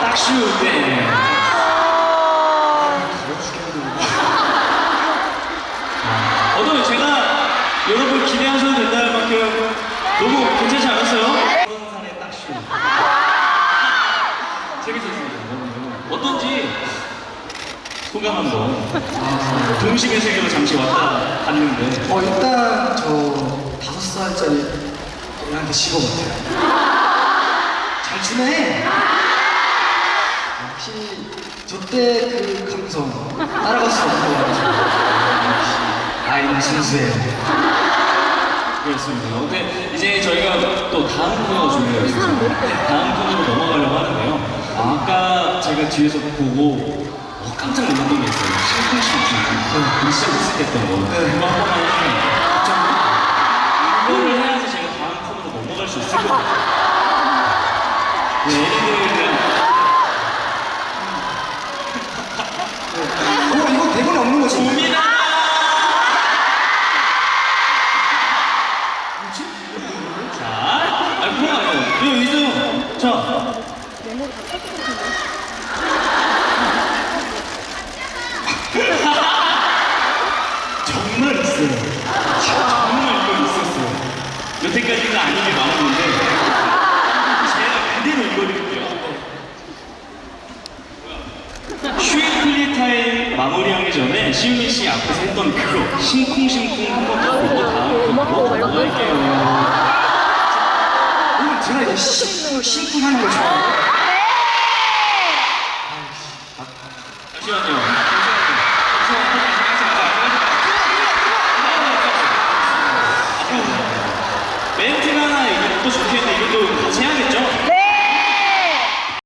박수! 네. 아, 오늘 제가 여러분 기대하셔도 된다는 만큼 너무 괜찮지 않았어요? 부산의 딱슈 재밌었습니다 어떤지 소감 한번 뭐? 동심의 세계로 잠시 왔다 갔는데 어 일단 저 다섯 살짜리 애한테 식어 같아요. 잘 지내. 역시 저때 그 감성 따라갈 수 없는 것 같아요. 역시 아이는 순수해요. 그렇습니다. 근데 이제 저희가 또 다음 코너가 준비되어 있습니다. 다음 코너로 넘어가려고 하는데요. 아까 제가 뒤에서 보고 어, 깜짝 놀랐던 게 있어요. 심쿵심쿵. 진짜 미스했던 거. 네. 그거 한 번만 어 이거 대본에 없는! 자, 아, 거. 자. 정말 있어요. 정말 이거 있었어요. 여태까지가 아닌 게 많았는데 마무리하기 전에 시윤이 씨 앞에서 했던 그거 심쿵심쿵 한번 듣고 다음 곡으로 넘어갈게요 오늘 제가 이거 심쿵 심쿵하는 걸 좋아해요 잠시만요 멘트 하나 이것도 좋겠는데 이것도 같이 해야